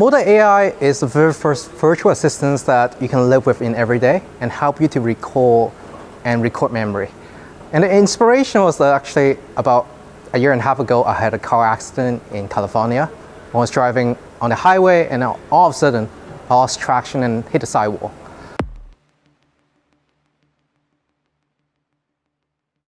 Moda AI is the very first virtual assistant that you can live with in every day and help you to recall and record memory. And the inspiration was actually about a year and a half ago, I had a car accident in California. I was driving on the highway and all of a sudden, I lost traction and hit the sidewall.